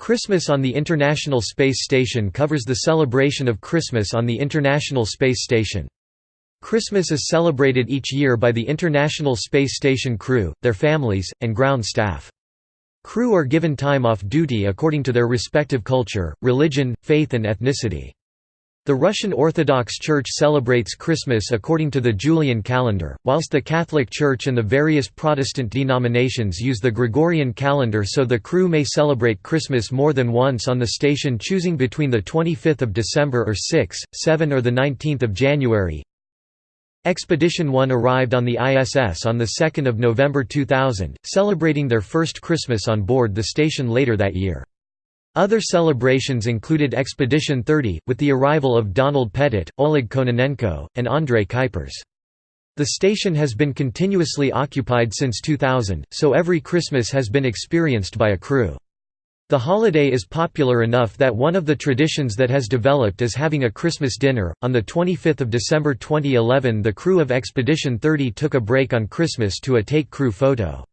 Christmas on the International Space Station covers the celebration of Christmas on the International Space Station. Christmas is celebrated each year by the International Space Station crew, their families, and ground staff. Crew are given time off duty according to their respective culture, religion, faith and ethnicity. The Russian Orthodox Church celebrates Christmas according to the Julian calendar, whilst the Catholic Church and the various Protestant denominations use the Gregorian calendar so the crew may celebrate Christmas more than once on the station choosing between the 25th of December or 6, 7 or the 19th of January. Expedition 1 arrived on the ISS on 2 November 2000, celebrating their first Christmas on board the station later that year. Other celebrations included Expedition 30, with the arrival of Donald Pettit, Oleg Kononenko, and André Kuipers. The station has been continuously occupied since 2000, so every Christmas has been experienced by a crew. The holiday is popular enough that one of the traditions that has developed is having a Christmas dinner. On the 25th of December 2011, the crew of Expedition 30 took a break on Christmas to a take crew photo.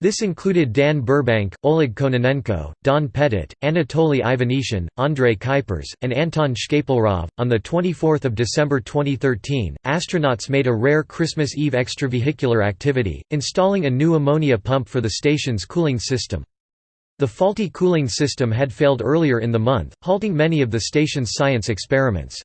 This included Dan Burbank, Oleg Kononenko, Don Pettit, Anatoly Ivanishin, André Kuipers, and Anton Shkaplerov. On the 24th of December 2013, astronauts made a rare Christmas Eve extravehicular activity, installing a new ammonia pump for the station's cooling system. The faulty cooling system had failed earlier in the month, halting many of the station's science experiments.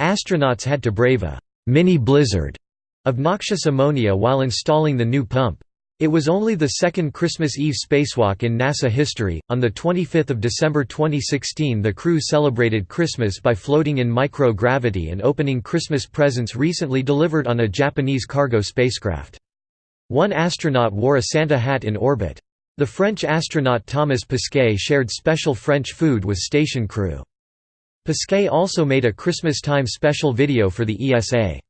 Astronauts had to brave a mini blizzard of noxious ammonia while installing the new pump. It was only the second Christmas Eve spacewalk in NASA history. On the 25th of December 2016, the crew celebrated Christmas by floating in microgravity and opening Christmas presents recently delivered on a Japanese cargo spacecraft. One astronaut wore a Santa hat in orbit. The French astronaut Thomas Pesquet shared special French food with station crew. Pesquet also made a Christmas time special video for the ESA.